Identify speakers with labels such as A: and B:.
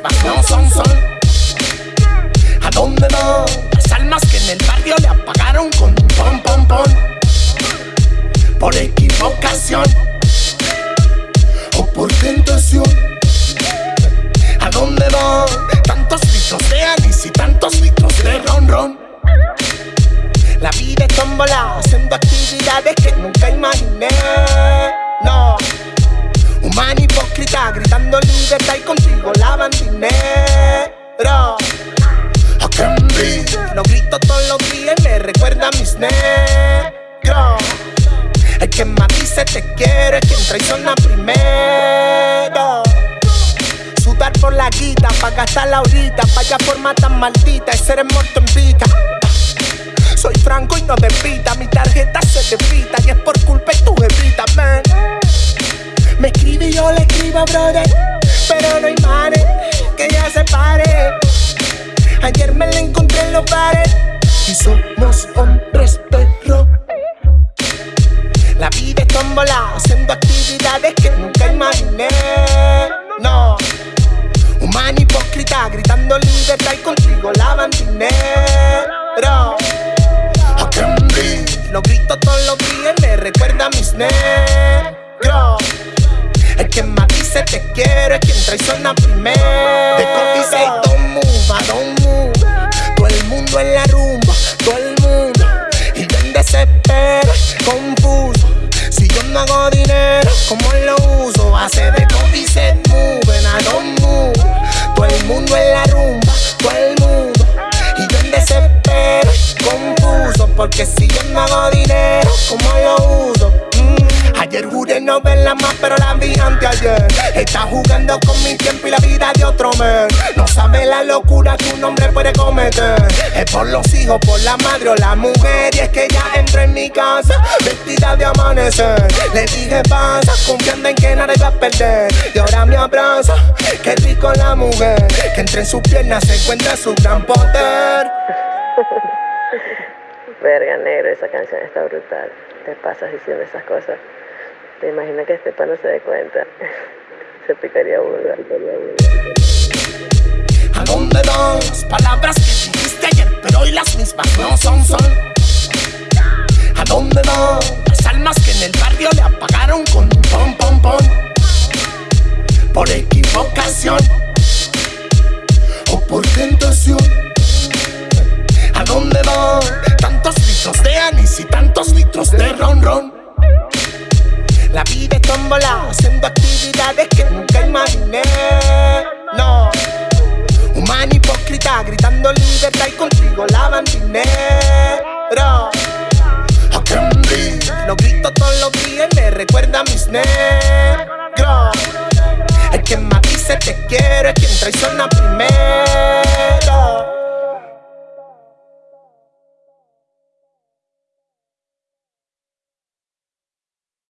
A: no son son. ¿A dónde van las almas que en el barrio le apagaron con un pom pom pom? Por equivocación o por tentación. ¿A dónde van tantos litros de anís y tantos litros de ron ron? La vida es tómbola, haciendo actividades que nunca imaginé. Negros. El que más dice te quiero es quien traiciona primero. Sudar por la guita, pa' gastarla ahorita, vaya forma tan maldita, ese eres muerto en vida. Soy franco y no de pita, mi tarjeta se despita y es por culpa de tu jefita, man. Me escribe y yo le escribo, brother, pero no hay manes que ya se pare. Ayer me la encontré en los bares somos hombres perro. La vida es tómbola, haciendo actividades que nunca imaginé. No, humana hipócrita, gritando libertad y contigo lavan dinero. I can. Lo grito todos los días me recuerda a mis negros. El que más dice te quiero es quien traiciona primero. De no verla más, pero la vi anteayer. Está jugando con mi tiempo y la vida de otro men. No sabe la locura que un hombre puede cometer. Es por los hijos, por la madre o la mujer. Y es que ya entré en mi casa, vestida de amanecer. Le dije pasa, confiando en que nada iba a perder. Y ahora me abraza, qué rico la mujer. Que entre en sus piernas se encuentra su gran poder.
B: Verga negro, esa canción está brutal. Te pasas diciendo esas cosas. Te imaginas que este no se dé cuenta. se picaría burda.
A: ¿A dónde van las palabras que dijiste ayer, pero hoy las mismas no son son? ¿A dónde van las almas que en el barrio le apagaron con un pom pom pom? Por equivocación o por tentación. Actividades que nunca imaginé. No, humana hipócrita, gritando libertad y contigo lavan dinero. Lo grito todos los días y me recuerda a mis negros. El que más dice te quiero es quien traiciona primero.